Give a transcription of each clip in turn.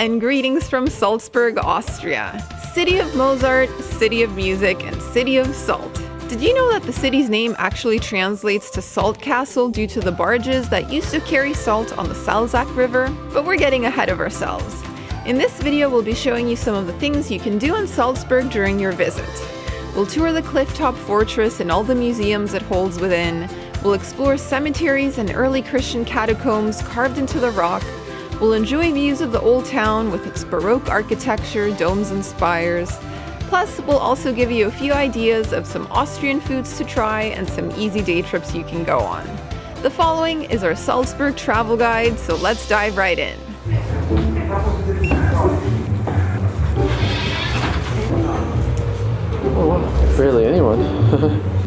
and greetings from Salzburg, Austria. City of Mozart, city of music, and city of salt. Did you know that the city's name actually translates to Salt Castle due to the barges that used to carry salt on the Salzach River? But we're getting ahead of ourselves. In this video, we'll be showing you some of the things you can do in Salzburg during your visit. We'll tour the clifftop fortress and all the museums it holds within. We'll explore cemeteries and early Christian catacombs carved into the rock. We'll enjoy views of the old town with its Baroque architecture, domes and spires. Plus, we'll also give you a few ideas of some Austrian foods to try and some easy day trips you can go on. The following is our Salzburg travel guide, so let's dive right in. Oh wow, barely anyone.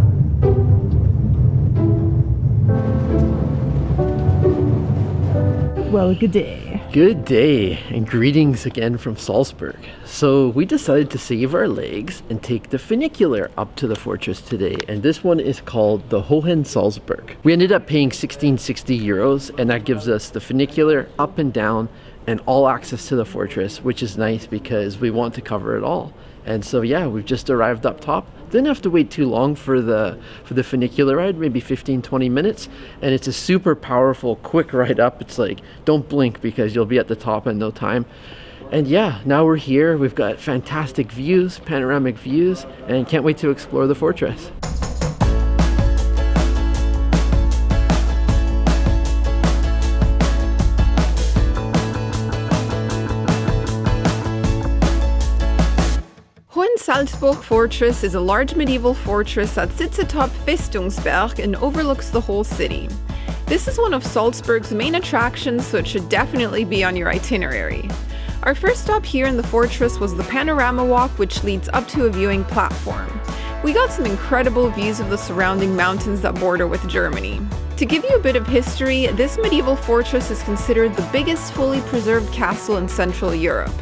Well, good day. Good day, and greetings again from Salzburg. So, we decided to save our legs and take the funicular up to the fortress today, and this one is called the Hohen Salzburg. We ended up paying 1660 euros, and that gives us the funicular up and down and all access to the fortress, which is nice because we want to cover it all. And so yeah, we've just arrived up top. Didn't have to wait too long for the for the funicular ride, maybe 15 20 minutes, and it's a super powerful quick ride up. It's like don't blink because you'll be at the top in no time. And yeah, now we're here. We've got fantastic views, panoramic views, and can't wait to explore the fortress. Salzburg Fortress is a large medieval fortress that sits atop Festungsberg and overlooks the whole city. This is one of Salzburg's main attractions, so it should definitely be on your itinerary. Our first stop here in the fortress was the panorama walk, which leads up to a viewing platform. We got some incredible views of the surrounding mountains that border with Germany. To give you a bit of history, this medieval fortress is considered the biggest fully preserved castle in Central Europe.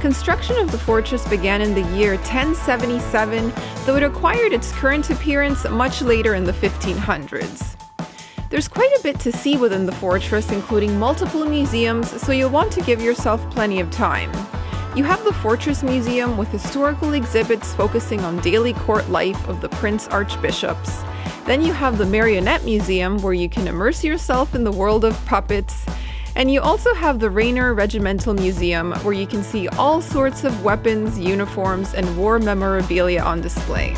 Construction of the fortress began in the year 1077, though it acquired its current appearance much later in the 1500s. There's quite a bit to see within the fortress, including multiple museums, so you'll want to give yourself plenty of time. You have the Fortress Museum with historical exhibits focusing on daily court life of the Prince Archbishops. Then you have the Marionette Museum, where you can immerse yourself in the world of puppets. And you also have the Rainer Regimental Museum, where you can see all sorts of weapons, uniforms, and war memorabilia on display.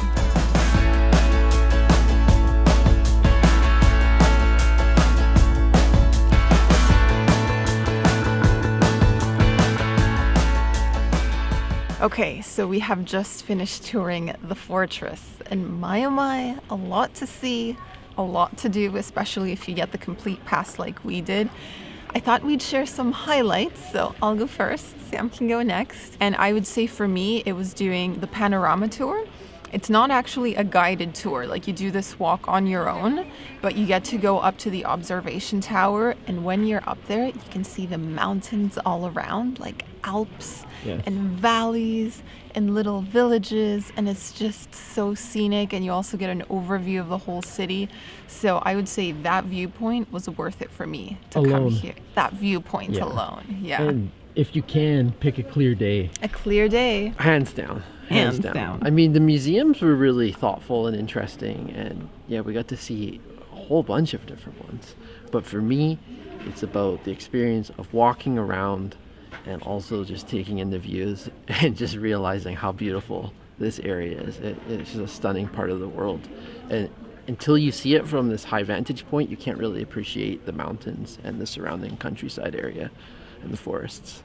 Okay, so we have just finished touring the fortress, and my oh my, a lot to see, a lot to do, especially if you get the complete pass like we did. I thought we'd share some highlights, so I'll go first, Sam can go next. And I would say for me, it was doing the panorama tour. It's not actually a guided tour, like you do this walk on your own, but you get to go up to the observation tower, and when you're up there, you can see the mountains all around, like Alps yes. and valleys and little villages, and it's just so scenic, and you also get an overview of the whole city. So I would say that viewpoint was worth it for me to alone. come here. That viewpoint yeah. alone, yeah. And if you can, pick a clear day. A clear day. Hands down hands, down. down. I mean, the museums were really thoughtful and interesting, and yeah, we got to see a whole bunch of different ones. But for me, it's about the experience of walking around and also just taking in the views and just realizing how beautiful this area is. It, it's just a stunning part of the world. And until you see it from this high vantage point, you can't really appreciate the mountains and the surrounding countryside area and the forests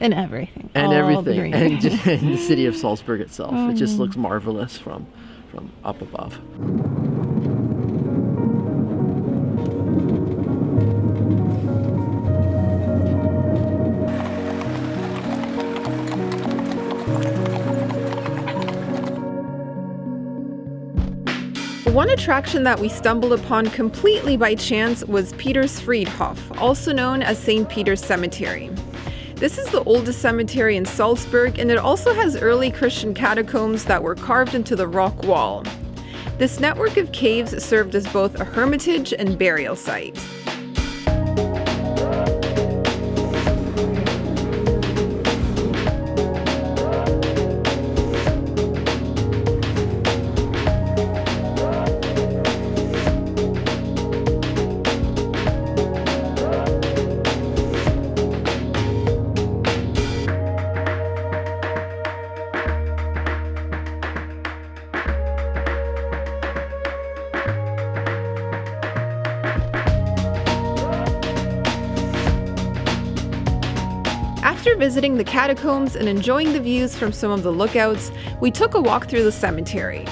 and everything and everything and, just, and the city of salzburg itself mm. it just mm. looks marvelous from from up above One attraction that we stumbled upon completely by chance was Peter's Friedhof, also known as St. Peter's Cemetery. This is the oldest cemetery in Salzburg, and it also has early Christian catacombs that were carved into the rock wall. This network of caves served as both a hermitage and burial site. After visiting the catacombs and enjoying the views from some of the lookouts, we took a walk through the cemetery.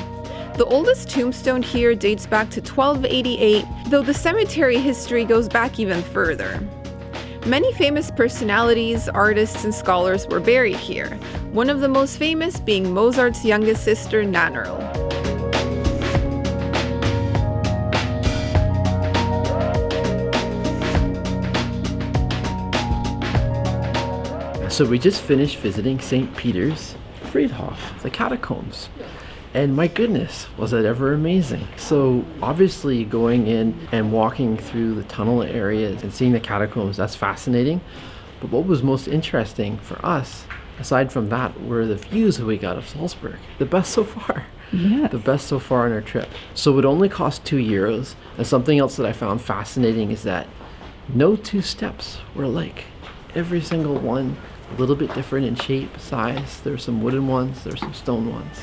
The oldest tombstone here dates back to 1288, though the cemetery history goes back even further. Many famous personalities, artists, and scholars were buried here, one of the most famous being Mozart's youngest sister, Nannerl. So we just finished visiting St. Peter's Friedhof, the catacombs. And my goodness, was it ever amazing. So obviously going in and walking through the tunnel areas and seeing the catacombs, that's fascinating. But what was most interesting for us, aside from that, were the views that we got of Salzburg. The best so far. Yeah. The best so far on our trip. So it only cost two euros. And something else that I found fascinating is that no two steps were alike. Every single one a little bit different in shape, size. There's some wooden ones, there's some stone ones.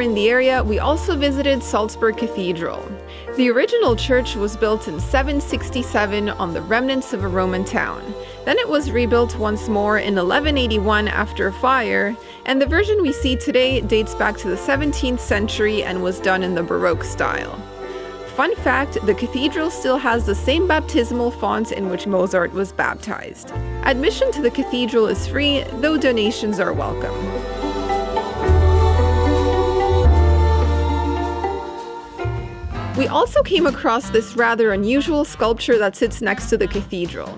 In the area, we also visited Salzburg Cathedral. The original church was built in 767 on the remnants of a Roman town. Then it was rebuilt once more in 1181 after a fire, and the version we see today dates back to the 17th century and was done in the Baroque style. Fun fact the cathedral still has the same baptismal font in which Mozart was baptized. Admission to the cathedral is free, though donations are welcome. We also came across this rather unusual sculpture that sits next to the cathedral.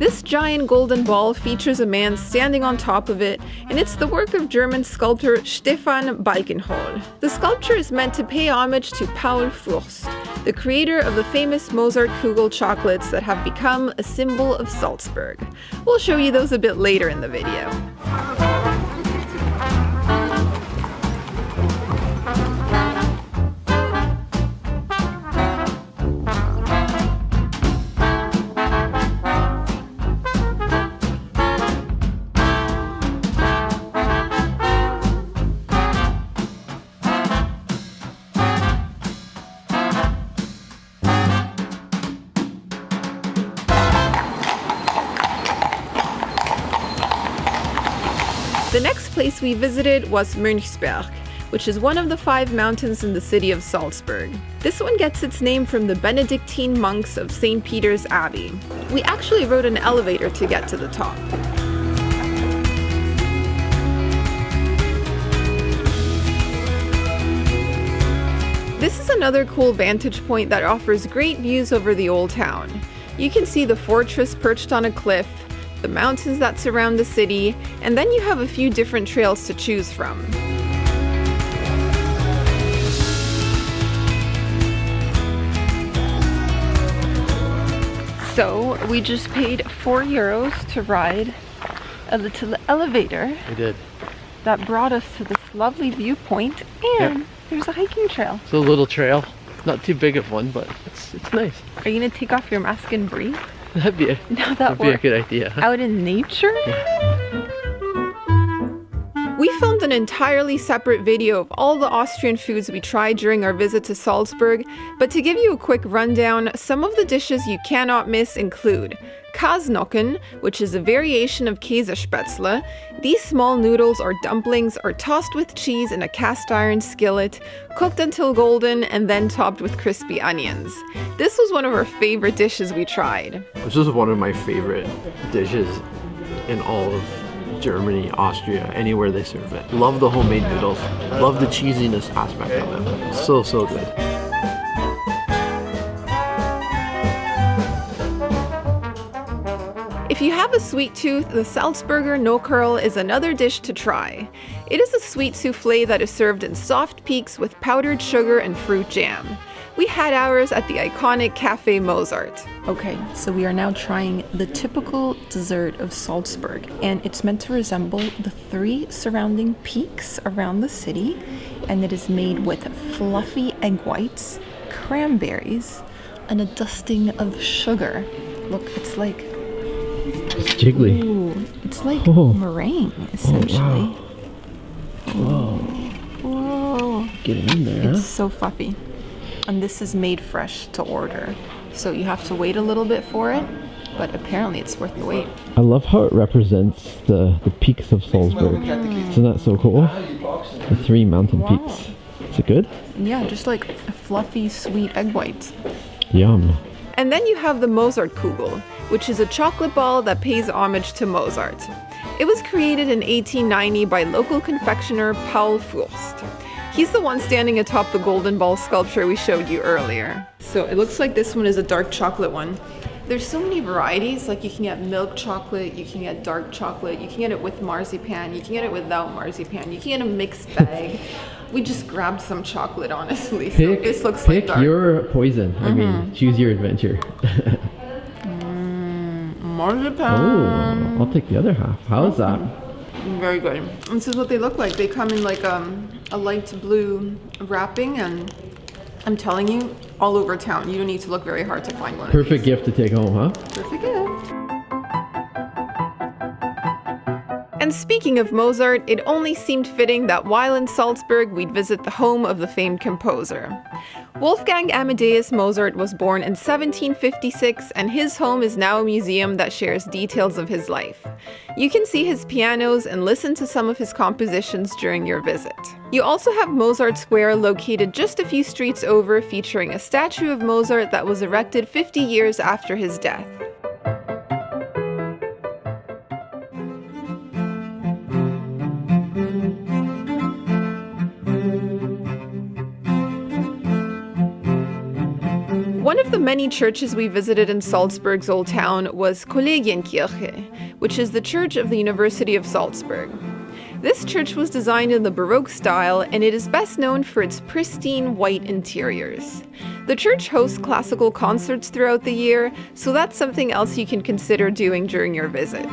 This giant golden ball features a man standing on top of it, and it's the work of German sculptor Stefan Balkenhol. The sculpture is meant to pay homage to Paul Fürst, the creator of the famous Mozart Kugel chocolates that have become a symbol of Salzburg. We'll show you those a bit later in the video. Place we visited was Mönchsberg, which is one of the five mountains in the city of Salzburg. This one gets its name from the Benedictine monks of St. Peter's Abbey. We actually rode an elevator to get to the top. This is another cool vantage point that offers great views over the old town. You can see the fortress perched on a cliff, the mountains that surround the city, and then you have a few different trails to choose from. So, we just paid 4 euros to ride a little elevator We did. that brought us to this lovely viewpoint, and there's a hiking trail. It's a little trail. Not too big of one, but it's it's nice. Are you gonna take off your mask and breathe? That'd be a, Now that that'd be a good idea. out in nature? We filmed an entirely separate video of all the Austrian foods we tried during our visit to Salzburg, but to give you a quick rundown, some of the dishes you cannot miss include Kasnocken, which is a variation of Käsespätzle. These small noodles or dumplings are tossed with cheese in a cast iron skillet, cooked until golden, and then topped with crispy onions. This was one of our favorite dishes we tried. This is one of my favorite dishes in all of Germany, Austria, anywhere they serve it. Love the homemade noodles. Love the cheesiness aspect of it. So, so good. If you have a sweet tooth, the Salzburger Nockerl is another dish to try. It is a sweet souffle that is served in soft peaks with powdered sugar and fruit jam. We had ours at the iconic Cafe Mozart. Okay, so we are now trying the typical dessert of Salzburg, and it's meant to resemble the three surrounding peaks around the city, and it is made with fluffy egg whites, cranberries, and a dusting of sugar. Look, it's like It's jiggly. ooh, it's like Oh. meringue essentially. Oh, Whoa. Whoa. Getting in there, It's huh? so fluffy. And this is made fresh to order. So you have to wait a little bit for it, but apparently it's worth the wait. I love how it represents the, the peaks of Salzburg. Mm. Isn't that so cool? The three mountain peaks. Is it good? Yeah, just like a fluffy, sweet egg whites. Yum. And then you have the Mozart Kugel, which is a chocolate ball that pays homage to Mozart. It was created in 1890 by local confectioner Paul Fürst. He's the one standing atop the golden ball sculpture we showed you earlier. So it looks like this one is a dark chocolate one. There's so many varieties, like you can get milk chocolate, you can get dark chocolate, you can get it with marzipan, you can get it without marzipan, you can get a mixed bag. we just grabbed some chocolate, honestly. So Pick, this looks pick like dark. your poison. I mean, mm-hmm. choose your adventure. Mm, marzipan. oh, I'll take the other half. How is mm-hmm. that? Very good. And this is what they look like. They come in like um, a light blue wrapping, and I'm telling you, all over town. You don't need to look very hard to find one. Perfect gift to take home, huh? Perfect gift. And speaking of Mozart, it only seemed fitting that while in Salzburg, we'd visit the home of the famed composer. Wolfgang Amadeus Mozart was born in 1756, and his home is now a museum that shares details of his life. You can see his pianos and listen to some of his compositions during your visit. You also have Mozart Square located just a few streets over, featuring a statue of Mozart that was erected 50 years after his death. Many churches we visited in Salzburg's old town was Kollegienkirche, which is the church of the University of Salzburg. This church was designed in the Baroque style and it is best known for its pristine white interiors. The church hosts classical concerts throughout the year, so that's something else you can consider doing during your visit.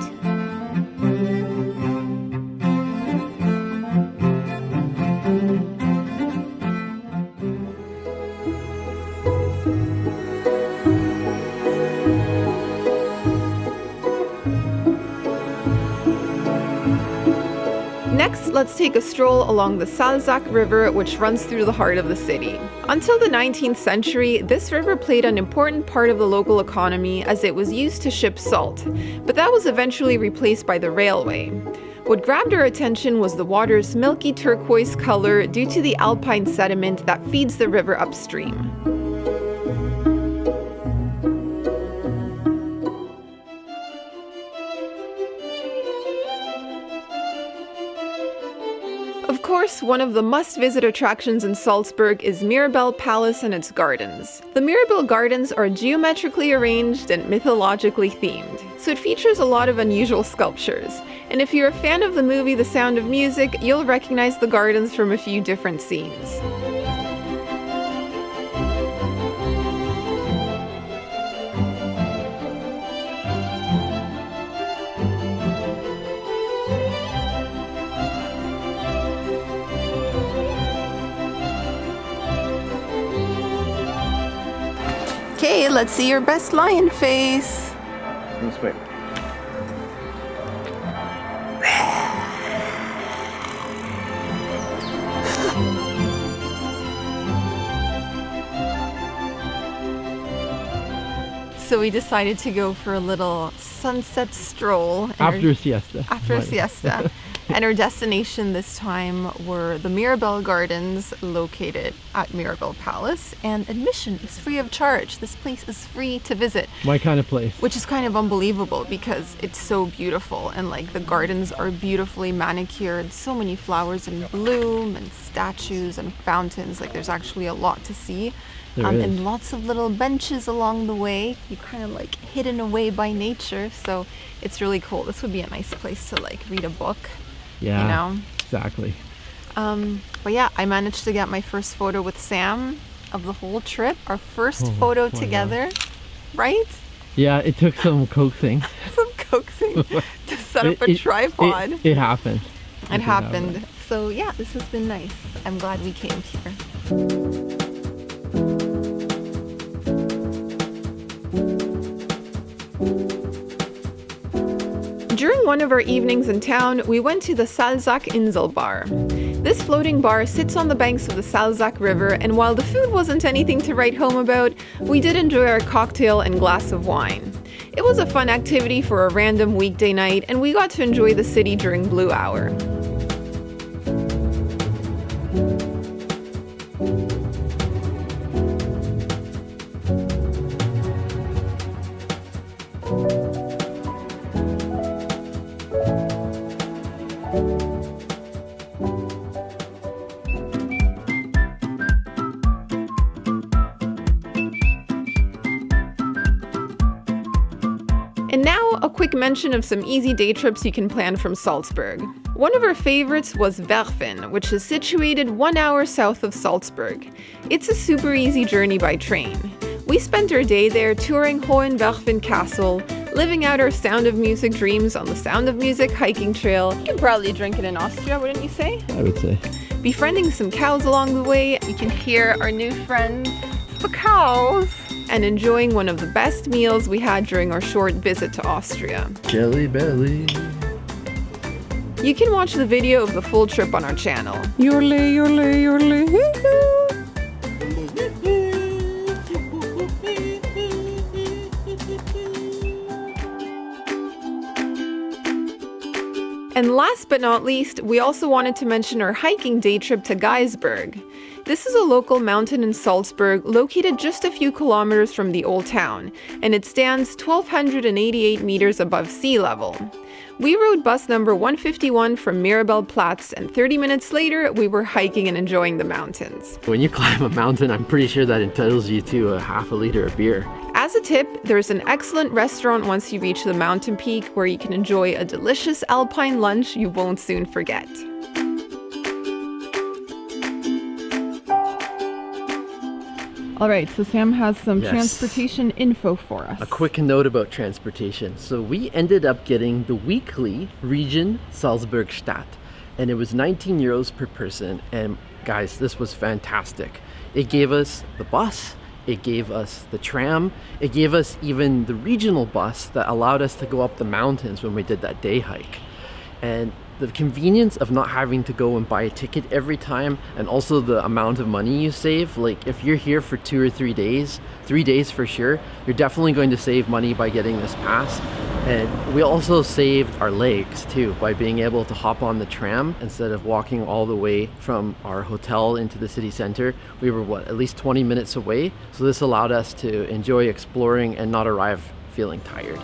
Next, let's take a stroll along the Salzach River, which runs through the heart of the city. Until the 19th century, this river played an important part of the local economy as it was used to ship salt, but that was eventually replaced by the railway. What grabbed our attention was the water's milky turquoise color due to the alpine sediment that feeds the river upstream. Course, one of the must visit attractions in Salzburg is Mirabell Palace and its gardens. The Mirabell Gardens are geometrically arranged and mythologically themed, so it features a lot of unusual sculptures. And if you're a fan of the movie The Sound of Music, you'll recognize the gardens from a few different scenes. Let's see your best lion face. This way. So we decided to go for a little sunset stroll. After a siesta. after a Right. siesta. and our destination this time were the Mirabell Gardens located at Mirabell Palace. And admission is free of charge. This place is free to visit, My kind of place. which is kind of unbelievable because it's so beautiful. And like the gardens are beautifully manicured, so many flowers in bloom and statues and fountains. Like there's actually a lot to see. Um, and lots of little benches along the way. You're kind of like hidden away by nature, so it's really cool. This would be a nice place to like read a book, Yeah. you know. Exactly. Um, but yeah, I managed to get my first photo with Sam of the whole trip. Our first Oh, photo my God. together, right? Yeah, it took some coaxing. Some coaxing to set up a it- tripod. It, it happened. It happened. happen. So yeah, this has been nice. I'm glad we came here. During one of our evenings in town, we went to the Salzach Insel Bar. This floating bar sits on the banks of the Salzach River, and while the food wasn't anything to write home about, we did enjoy our cocktail and glass of wine. It was a fun activity for a random weekday night, and we got to enjoy the city during Blue Hour. Quick mention of some easy day trips you can plan from Salzburg. One of our favorites was Werfen, which is situated one hour south of Salzburg. It's a super easy journey by train. We spent our day there touring Hohenwerfen Castle, living out our Sound of Music dreams on the Sound of Music hiking trail. You could probably drink it in Austria, wouldn't you say? I would say. befriending some cows along the way. You can hear our new friends, the cows, and enjoying one of the best meals we had during our short visit to Austria. Jelly belly. You can watch the video of the full trip on our channel. Yorle, yorle, yorle. And last but not least, we also wanted to mention our hiking day trip to Geisberg. This is a local mountain in Salzburg located just a few kilometers from the old town, and it stands 1,288 meters above sea level. We rode bus number 151 from Mirabell Platz, and 30 minutes later, we were hiking and enjoying the mountains. When you climb a mountain, I'm pretty sure that entitles you to a half a liter of beer. As a tip, there's an excellent restaurant once you reach the mountain peak where you can enjoy a delicious alpine lunch you won't soon forget. All right, so Sam has some Yes. transportation info for us. A quick note about transportation. So we ended up getting the weekly region Salzburg Stadt, and it was 19 euros per person. And guys, this was fantastic. It gave us the bus, it gave us the tram, it gave us even the regional bus that allowed us to go up the mountains when we did that day hike. And the convenience of not having to go and buy a ticket every time and also the amount of money you save like if you're here for two or three days three days for sure you're definitely going to save money by getting this pass and we also saved our legs too by being able to hop on the tram instead of walking all the way from our hotel into the city center we were what at least 20 minutes away so this allowed us to enjoy exploring and not arrive feeling tired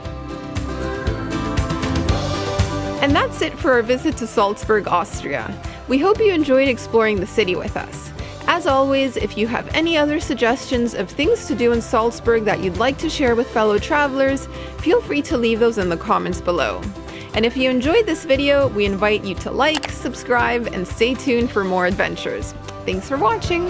And that's it for our visit to Salzburg, Austria. We hope you enjoyed exploring the city with us. As always, if you have any other suggestions of things to do in Salzburg that you'd like to share with fellow travelers, feel free to leave those in the comments below. And if you enjoyed this video, we invite you to like, subscribe, and stay tuned for more adventures. Thanks for watching!